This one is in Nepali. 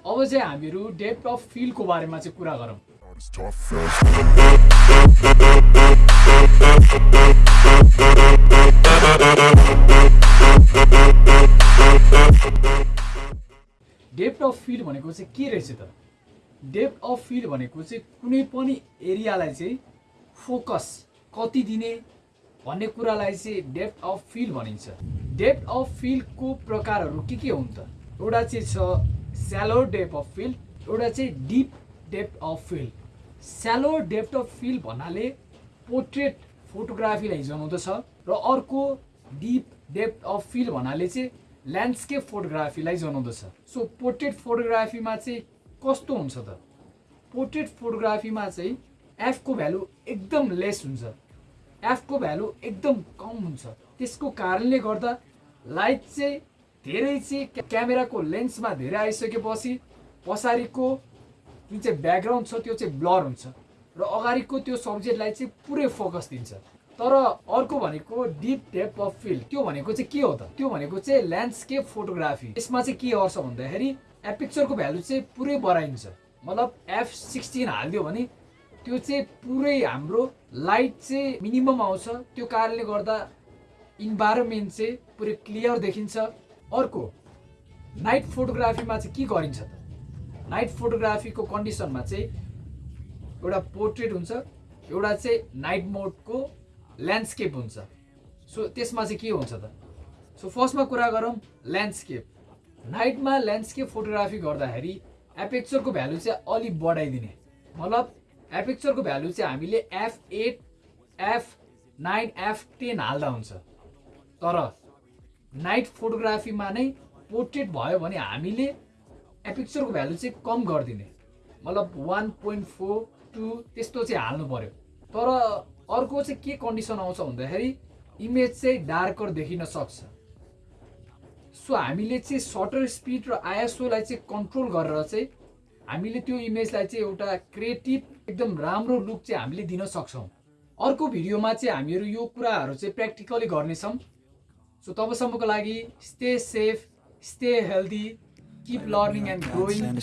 अब चाहिँ हामीहरू डेप्थ अफ फिल्डको बारेमा चाहिँ कुरा गरौँ। डेप्थ अफ फिल्ड भनेको चाहिँ के रहेछ त? डेप्थ अफ फिल्ड भनेको चाहिँ कुनै पनि एरियालाई चाहिँ फोकस कति दिने भन्ने कुरालाई चाहिँ डेप्थ अफ फिल्ड भनिन्छ। डेप्थ अफ फिल्डको प्रकारहरू के के हुन् त? एउटा चाहिँ छ स्यालो डेप्थ अफ फिल्ड एउटा चाहिँ deep depth of field shallow depth of field भन्नाले पोर्ट्रेट फोटोग्राफीलाई जनाउँदछ र अर्को डिप डेप्थ अफ फिल्ड भन्नाले चाहिँ ल्यान्डस्केप फोटोग्राफीलाई जनाउँदछ सो पोर्ट्रेट फोटोग्राफीमा चाहिँ कस्तो हुन्छ त? पोर्ट्रेट फोटोग्राफीमा चाहिँ एफको भ्यालु एकदम लेस हुन्छ। एफको भ्यालु एकदम कम हुन्छ। त्यसको कारणले गर्दा लाइट चाहिँ धेरै चाहिँ क्या- क्यामेराको लेन्समा धेरै आइसकेपछि पछाडिको जुन चाहिँ ब्याकग्राउन्ड छ त्यो चाहिँ ब्लर हुन्छ। र अगाडिको त्यो सब्जेक्टलाई चाहिँ पुरै फोकस दिन्छ। तर अर्को भनेको डिप डेप अफ फिल्ड त्यो भनेको चाहिँ के हो त? त्यो भनेको चाहिँ ल्यान्डस्केप फोटोग्राफी यसमा चाहिँ के गर्छ भन्दाखेरि एपिक्चरको भ्यालु चाहिँ पुरै बढाइन्छ। मतलब एफ सिक्सटिन हालिदियो भने त्यो चाहिँ पुरै हाम्रो लाइट चाहिँ मिनिमम आउँछ। त्यो कारणले गर्दा इन्भाइरोमेन्ट चाहिँ पुरै क्लियर देखिन्छ। अर्को नाइट फोटोग्राफीमा चाहिँ के गरिन्छ त? नाइट फोटोग्राफीको कन्डिसनमा चाहिँ एउटा पोर्ट्रेट हुन्छ एउटा चाहिँ नाइट मोडको ल्यान्डस्केप हुन्छ। सो त्यसमा चाहिँ के हुन्छ त? सो फर्स्टमा कुरा गरौँ ल्यान्डस्केप नाइटमा ल्यान्डस्केप फोटोग्राफी गर्दाखेरि एपेक्चरको भ्यालु चाहिँ अलिक बढाइदिने। मतलब एपेक्चरको भ्यालु चाहिँ हामीले F eight F nine F ten हाल्दा हुन्छ। तर नाइट फोटोग्राफीमा नै पोर्ट्रेट भयो भने हामीले एपिक्चरको भ्यालु चाहिँ कम गरिदिने। मतलब वान पोइन्ट फोर टू त्यस्तो चाहिँ हाल्नु पर्यो। तर अर्को चाहिँ के कन्डिसन आउँछ भन्दाखेरि इमेज चाहिँ डार्कर देखिन सक्छ। सो हामीले चाहिँ सटर स्पिड र आइएसओलाई चाहिँ कन्ट्रोल गरेर चाहिँ हामीले त्यो इमेजलाई चाहिँ एउटा क्रिएटिभ एकदम राम्रो लुक चाहिँ हामीले दिन सक्छौँ। अर्को भिडियोमा चाहिँ हामीहरू यो कुराहरू चाहिँ प्र्याक्टिकली गर्नेछौँ। सो तबसम्मको लागि stay safe stay healthy keep learning and growing